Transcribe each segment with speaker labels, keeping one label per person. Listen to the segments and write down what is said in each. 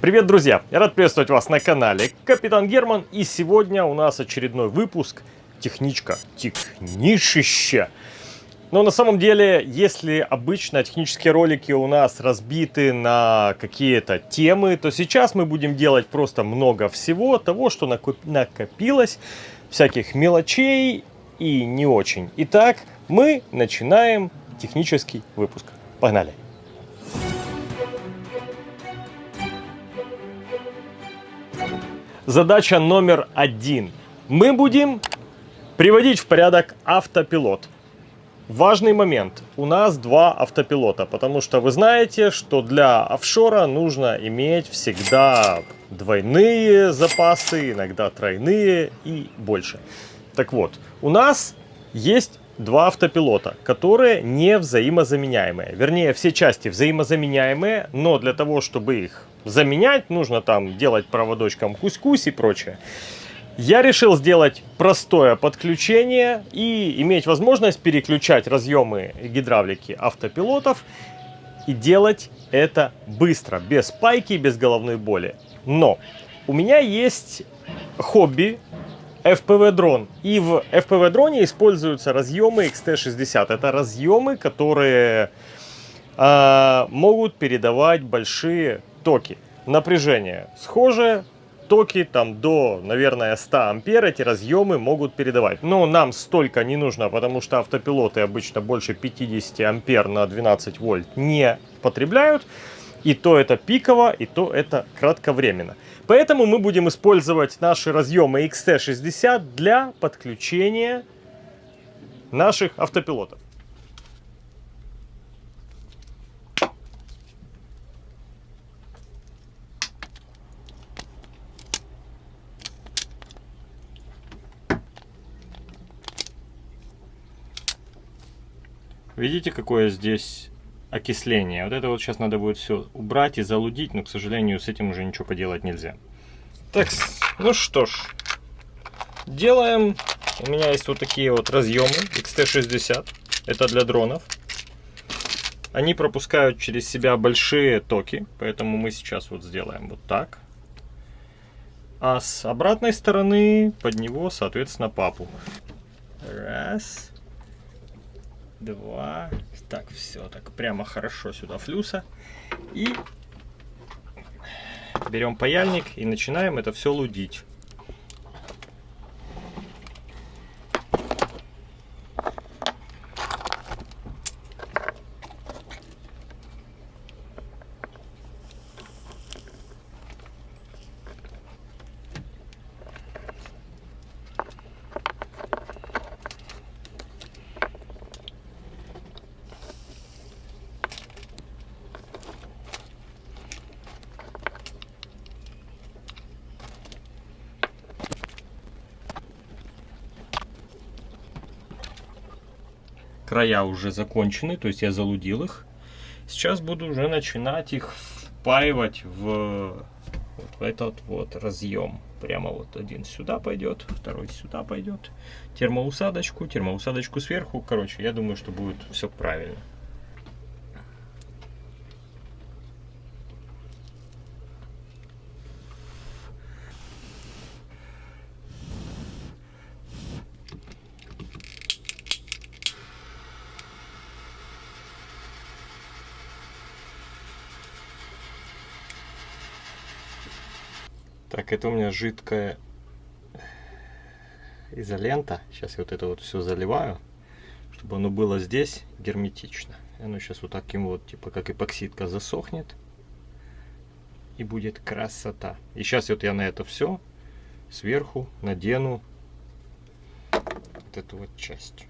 Speaker 1: Привет, друзья! Я рад приветствовать вас на канале Капитан Герман. И сегодня у нас очередной выпуск техничка, технишище. Но на самом деле, если обычно технические ролики у нас разбиты на какие-то темы, то сейчас мы будем делать просто много всего того, что накопилось, всяких мелочей и не очень. Итак, мы начинаем технический выпуск. Погнали! Задача номер один. Мы будем приводить в порядок автопилот. Важный момент. У нас два автопилота, потому что вы знаете, что для офшора нужно иметь всегда двойные запасы, иногда тройные и больше. Так вот, у нас есть два автопилота, которые не взаимозаменяемые. Вернее, все части взаимозаменяемые, но для того, чтобы их заменять, нужно там делать проводочком кусь-кусь и прочее. Я решил сделать простое подключение и иметь возможность переключать разъемы гидравлики автопилотов и делать это быстро, без пайки, без головной боли. Но у меня есть хобби FPV дрон. И в FPV дроне используются разъемы XT60. Это разъемы, которые э, могут передавать большие токи. Напряжение схожее, токи там до, наверное, 100 ампер эти разъемы могут передавать. Но нам столько не нужно, потому что автопилоты обычно больше 50 ампер на 12 вольт не потребляют. И то это пиково, и то это кратковременно. Поэтому мы будем использовать наши разъемы XT60 для подключения наших автопилотов. Видите, какое здесь окисление. Вот это вот сейчас надо будет все убрать и залудить, но, к сожалению, с этим уже ничего поделать нельзя. Так, ну что ж, делаем. У меня есть вот такие вот разъемы XT60. Это для дронов. Они пропускают через себя большие токи, поэтому мы сейчас вот сделаем вот так. А с обратной стороны под него, соответственно, папу. Раз два. Так, все, так прямо хорошо сюда флюса. И берем паяльник и начинаем это все лудить. Края уже закончены, то есть я залудил их. Сейчас буду уже начинать их впаивать в, вот в этот вот разъем. Прямо вот один сюда пойдет, второй сюда пойдет. Термоусадочку, термоусадочку сверху. Короче, я думаю, что будет все правильно. Так, это у меня жидкая изолента. Сейчас я вот это вот все заливаю, чтобы оно было здесь герметично. И оно сейчас вот таким вот, типа как эпоксидка, засохнет. И будет красота. И сейчас вот я на это все сверху надену вот эту вот часть.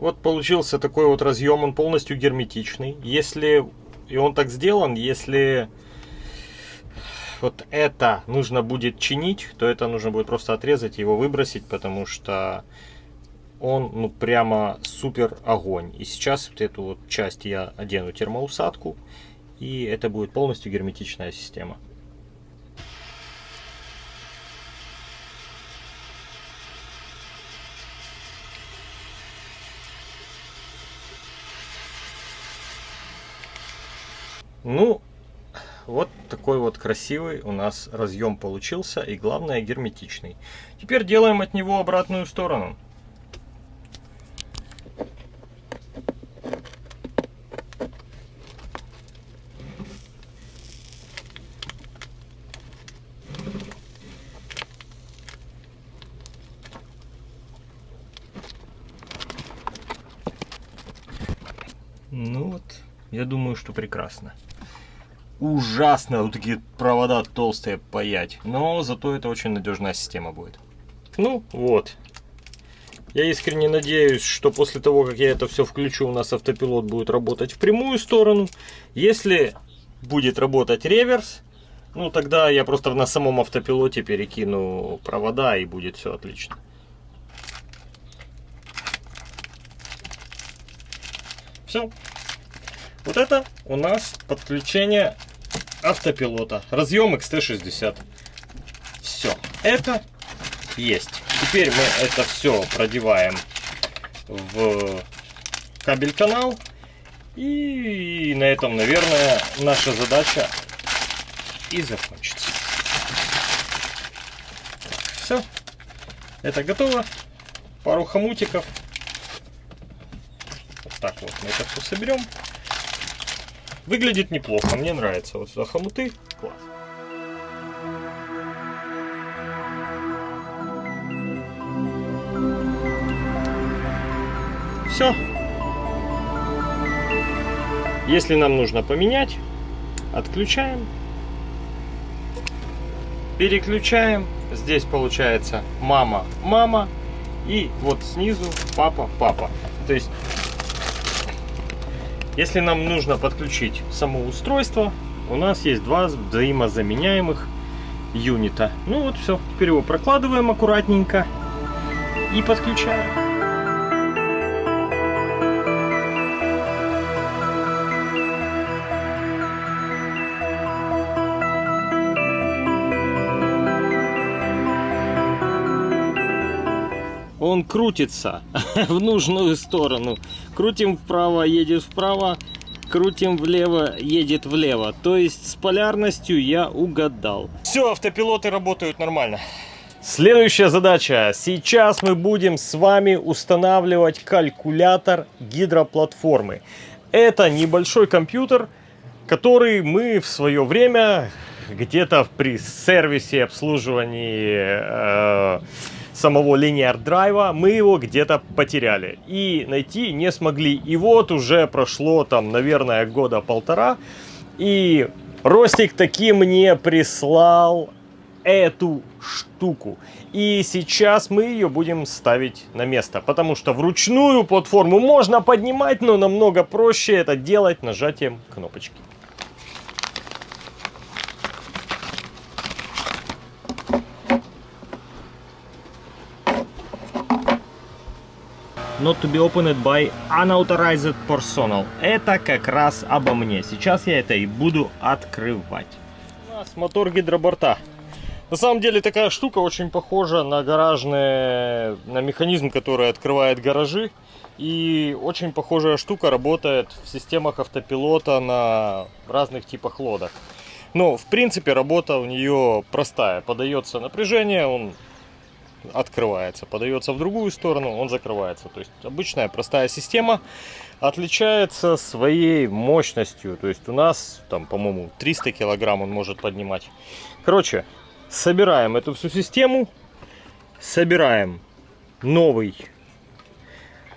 Speaker 1: Вот получился такой вот разъем, он полностью герметичный. Если, и он так сделан, если вот это нужно будет чинить, то это нужно будет просто отрезать, его выбросить, потому что он ну прямо супер огонь. И сейчас вот эту вот часть я одену термоусадку, и это будет полностью герметичная система. Ну, вот такой вот красивый у нас разъем получился и главное герметичный. Теперь делаем от него обратную сторону. Ну вот, что прекрасно. Ужасно вот такие провода толстые паять, но зато это очень надежная система будет. Ну вот. Я искренне надеюсь, что после того, как я это все включу, у нас автопилот будет работать в прямую сторону. Если будет работать реверс, ну тогда я просто на самом автопилоте перекину провода и будет все отлично. Все. Вот это у нас подключение автопилота. Разъем XT60. Все. Это есть. Теперь мы это все продеваем в кабель канал. И на этом, наверное, наша задача и закончится. Все. Это готово. Пару хомутиков так вот мы это все соберем. Выглядит неплохо, мне нравится. Вот сюда хомуты, класс. Все. Если нам нужно поменять, отключаем, переключаем. Здесь получается мама, мама и вот снизу папа, папа. То есть если нам нужно подключить само устройство, у нас есть два взаимозаменяемых юнита. Ну вот все, теперь его прокладываем аккуратненько и подключаем. Он крутится в нужную сторону. Крутим вправо, едет вправо, крутим влево, едет влево. То есть с полярностью я угадал. Все, автопилоты работают нормально. Следующая задача. Сейчас мы будем с вами устанавливать калькулятор гидроплатформы. Это небольшой компьютер, который мы в свое время где-то при сервисе обслуживании э, самого линейр драйва, мы его где-то потеряли и найти не смогли. И вот уже прошло там, наверное, года полтора, и Ростик таки мне прислал эту штуку. И сейчас мы ее будем ставить на место, потому что вручную платформу можно поднимать, но намного проще это делать нажатием кнопочки. Not to be opened by unauthorized personnel. Это как раз обо мне. Сейчас я это и буду открывать. У нас мотор гидроборта. На самом деле такая штука очень похожа на гаражный, на механизм, который открывает гаражи. И очень похожая штука работает в системах автопилота на разных типах лодок. Но в принципе работа у нее простая. Подается напряжение, он открывается, подается в другую сторону, он закрывается. То есть обычная простая система отличается своей мощностью. То есть у нас там, по-моему, 300 килограмм он может поднимать. Короче, собираем эту всю систему, собираем новый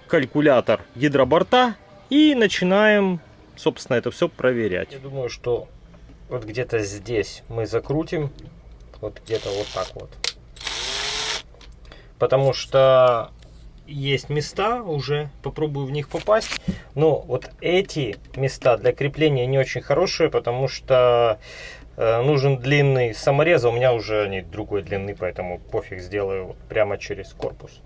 Speaker 1: калькулятор гидроборта и начинаем, собственно, это все проверять. Я думаю, что вот где-то здесь мы закрутим, вот где-то вот так вот потому что есть места уже, попробую в них попасть. Но вот эти места для крепления не очень хорошие, потому что э, нужен длинный саморез, а у меня уже они другой длины, поэтому пофиг, сделаю вот прямо через корпус.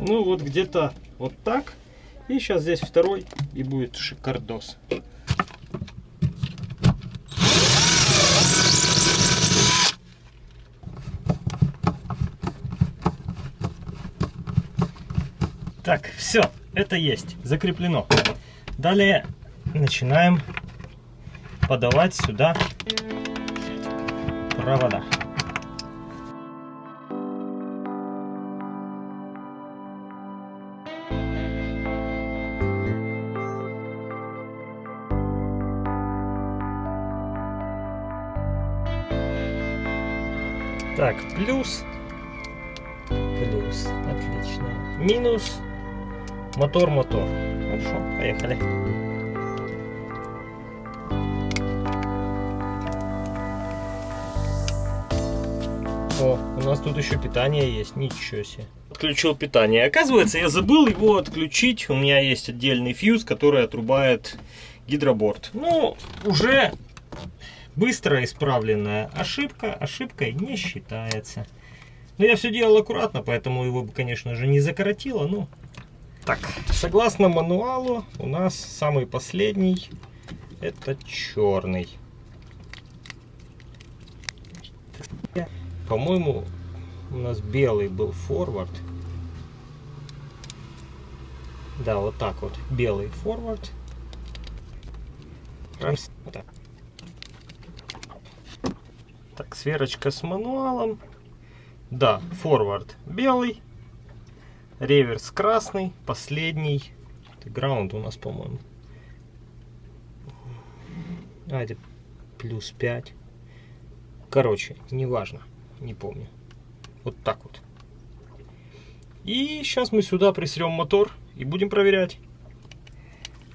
Speaker 1: Ну вот где-то вот так. И сейчас здесь второй и будет шикардос. Так, все, это есть, закреплено. Далее начинаем подавать сюда провода. Так, плюс. Плюс. Отлично. Минус. Мотор, мотор. Хорошо, поехали. О, у нас тут еще питание есть, ничего себе. Отключил питание. Оказывается, я забыл его отключить. У меня есть отдельный фьюз, который отрубает гидроборд. Ну, уже быстро исправленная ошибка. Ошибкой не считается. Но я все делал аккуратно, поэтому его, конечно же, не закоротило. Ну, так, согласно мануалу, у нас самый последний это черный. По-моему, у нас белый был форвард. Да, вот так вот. Белый форвард. Так, сверочка с мануалом. Да, форвард белый. Реверс красный. Последний. Граунд у нас, по-моему. А, это плюс 5. Короче, неважно не помню. Вот так вот. И сейчас мы сюда присрем мотор и будем проверять.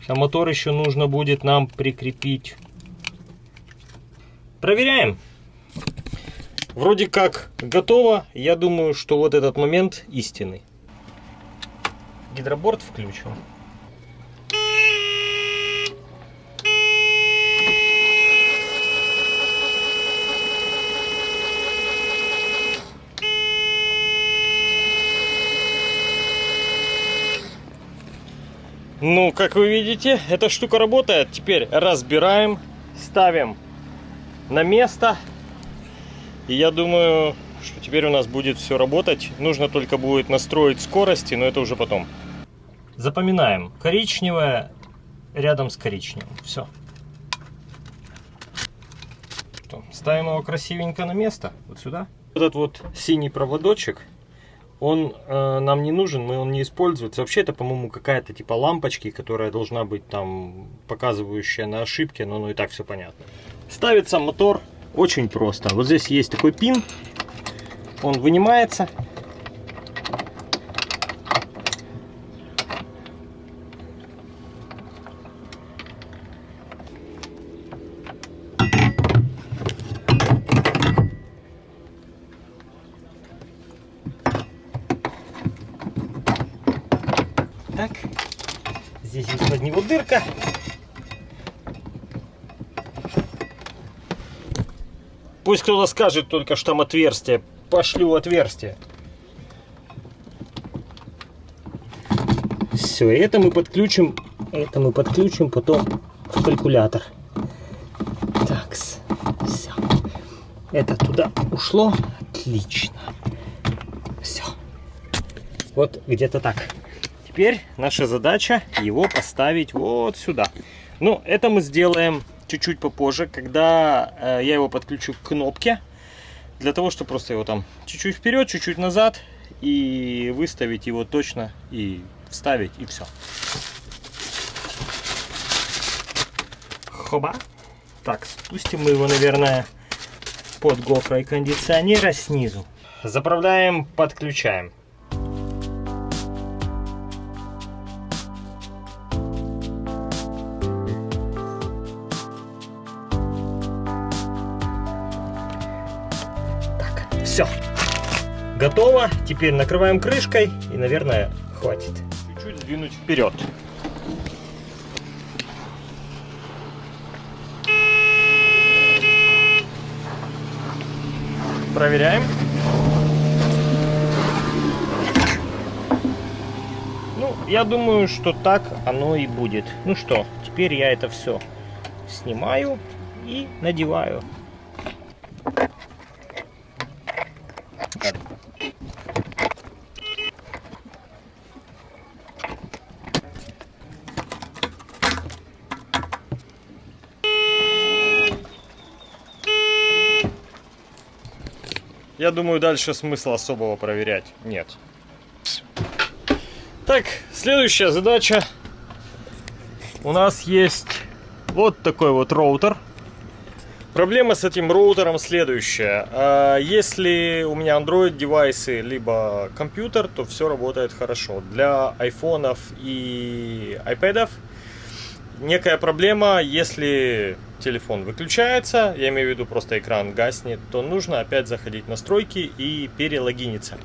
Speaker 1: А мотор еще нужно будет нам прикрепить. Проверяем. Вроде как готово. Я думаю, что вот этот момент истинный. Гидроборд включу. Ну, как вы видите, эта штука работает. Теперь разбираем, ставим на место. И я думаю, что теперь у нас будет все работать. Нужно только будет настроить скорости, но это уже потом. Запоминаем. Коричневое рядом с коричневым. Все. Ставим его красивенько на место. Вот сюда. Этот вот синий проводочек он э, нам не нужен, мы он не используется. Вообще это, по-моему, какая-то типа лампочки, которая должна быть там показывающая на ошибке, но ну и так все понятно. Ставится мотор очень просто. Вот здесь есть такой пин, он вынимается. Так, здесь есть под него дырка. Пусть кто-то скажет только, что там отверстие. Пошлю отверстие. Все, это мы подключим, это мы подключим потом в калькулятор. Так, все. Это туда ушло. Отлично. Все. Вот где-то так. Теперь наша задача его поставить вот сюда. Ну, это мы сделаем чуть-чуть попозже, когда э, я его подключу к кнопке. Для того, чтобы просто его там чуть-чуть вперед, чуть-чуть назад и выставить его точно и вставить и все. Хоба. Так, спустим мы его, наверное, под гофрой кондиционера снизу. Заправляем, подключаем. Все. Готово. Теперь накрываем крышкой и, наверное, хватит. Чуть-чуть сдвинуть вперед. Проверяем. Ну, я думаю, что так оно и будет. Ну что, теперь я это все снимаю и надеваю. Я думаю, дальше смысла особого проверять нет. Так, следующая задача. У нас есть вот такой вот роутер. Проблема с этим роутером следующая. А, если у меня Android девайсы, либо компьютер, то все работает хорошо. Для айфонов и iPad некая проблема, если телефон выключается, я имею в виду просто экран гаснет, то нужно опять заходить в настройки и перелогиниться.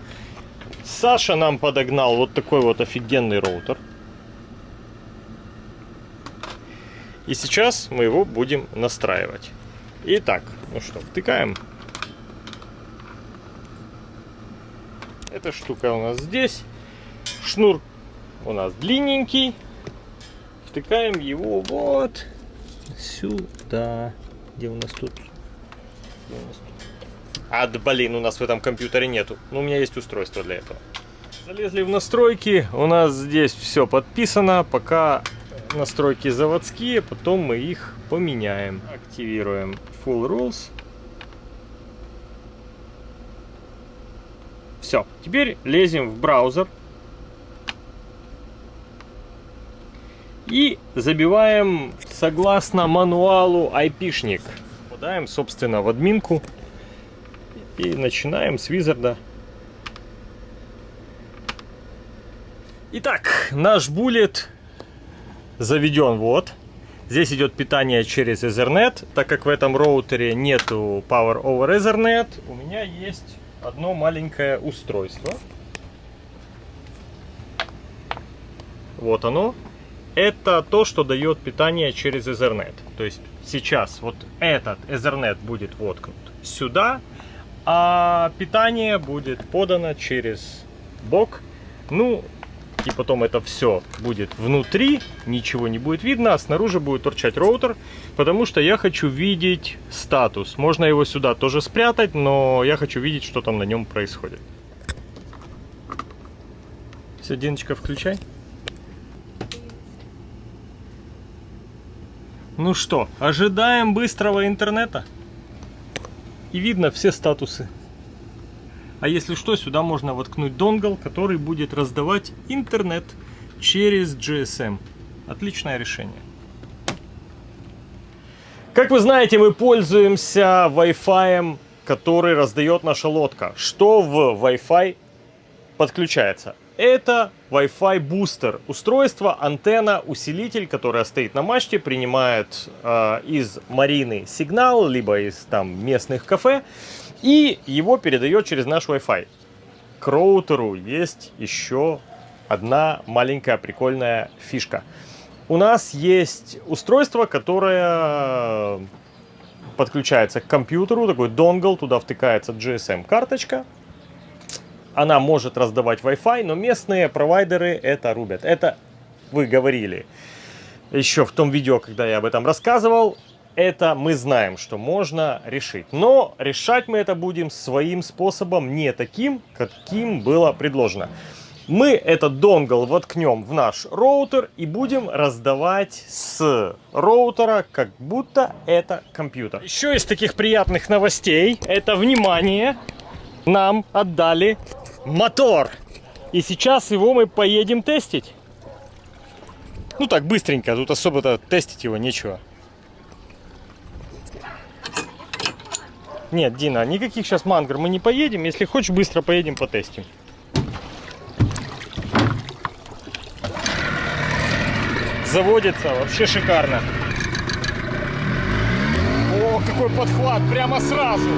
Speaker 1: Саша нам подогнал вот такой вот офигенный роутер. И сейчас мы его будем настраивать. Итак, ну что, втыкаем. Эта штука у нас здесь. Шнур у нас длинненький. Втыкаем его вот сюда. Где у нас тут? Где у нас тут? А, да, блин, у нас в этом компьютере нету. Ну, у меня есть устройство для этого. Залезли в настройки. У нас здесь все подписано. Пока настройки заводские, потом мы их поменяем. Активируем Full Rules. Все, теперь лезем в браузер. И забиваем согласно мануалу айпишник. Попадаем, собственно, в админку. И начинаем с визарда. Итак, наш буллет заведен вот. Здесь идет питание через Ethernet. Так как в этом роутере нету Power over Ethernet, у меня есть одно маленькое устройство. Вот оно. Это то, что дает питание через Ethernet. То есть сейчас вот этот Ethernet будет воткнут сюда, а питание будет подано через бок. Ну, и потом это все будет внутри, ничего не будет видно, а снаружи будет торчать роутер, потому что я хочу видеть статус. Можно его сюда тоже спрятать, но я хочу видеть, что там на нем происходит. Все, Диночка, включай. Ну что, ожидаем быстрого интернета. И видно все статусы. А если что, сюда можно воткнуть донгл, который будет раздавать интернет через GSM. Отличное решение. Как вы знаете, мы пользуемся Wi-Fi, который раздает наша лодка. Что в Wi-Fi подключается? Это Wi-Fi бустер. Устройство, антенна, усилитель, которая стоит на мачте, принимает э, из марины сигнал, либо из там местных кафе и его передает через наш Wi-Fi. К роутеру есть еще одна маленькая прикольная фишка. У нас есть устройство, которое подключается к компьютеру, такой донгл, туда втыкается GSM-карточка. Она может раздавать Wi-Fi, но местные провайдеры это рубят. Это вы говорили еще в том видео, когда я об этом рассказывал это мы знаем, что можно решить. Но решать мы это будем своим способом, не таким, каким было предложено. Мы этот донгл воткнем в наш роутер и будем раздавать с роутера, как будто это компьютер. Еще из таких приятных новостей, это внимание, нам отдали мотор. И сейчас его мы поедем тестить. Ну так, быстренько, тут особо-то тестить его нечего. Нет, Дина, никаких сейчас мангр мы не поедем. Если хочешь, быстро поедем потестим. Заводится, вообще шикарно. О, какой подхват, прямо сразу.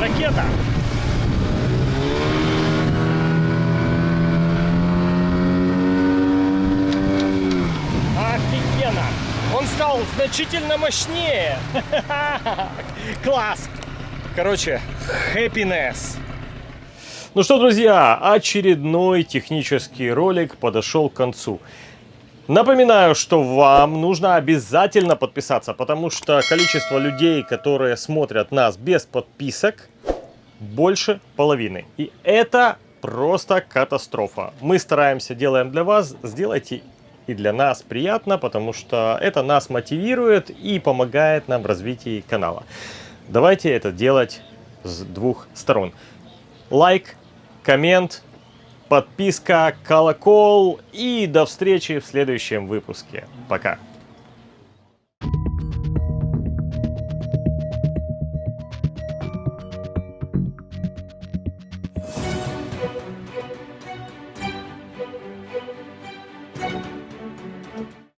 Speaker 1: Ракета. стал значительно мощнее. Класс! Короче, happiness. Ну что, друзья, очередной технический ролик подошел к концу. Напоминаю, что вам нужно обязательно подписаться, потому что количество людей, которые смотрят нас без подписок, больше половины. И это просто катастрофа. Мы стараемся, делаем для вас, сделайте и для нас приятно, потому что это нас мотивирует и помогает нам в развитии канала. Давайте это делать с двух сторон. Лайк, коммент, подписка, колокол и до встречи в следующем выпуске. Пока.